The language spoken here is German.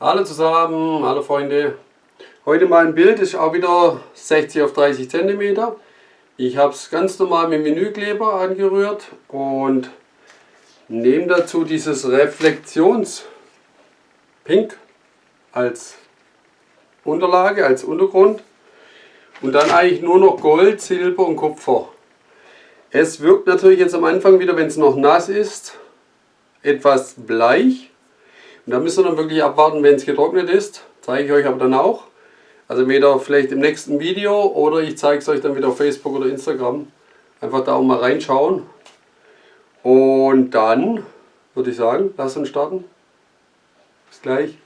Hallo zusammen, hallo Freunde. Heute mal ein Bild, ist auch wieder 60 auf 30 cm. Ich habe es ganz normal mit Menükleber angerührt und nehme dazu dieses Reflektions Pink als Unterlage, als Untergrund und dann eigentlich nur noch Gold, Silber und Kupfer. Es wirkt natürlich jetzt am Anfang wieder, wenn es noch nass ist, etwas bleich. Und da müsst ihr dann wirklich abwarten, wenn es getrocknet ist. Zeige ich euch aber dann auch. Also entweder vielleicht im nächsten Video oder ich zeige es euch dann wieder auf Facebook oder Instagram. Einfach da auch mal reinschauen. Und dann würde ich sagen, lasst uns starten. Bis gleich.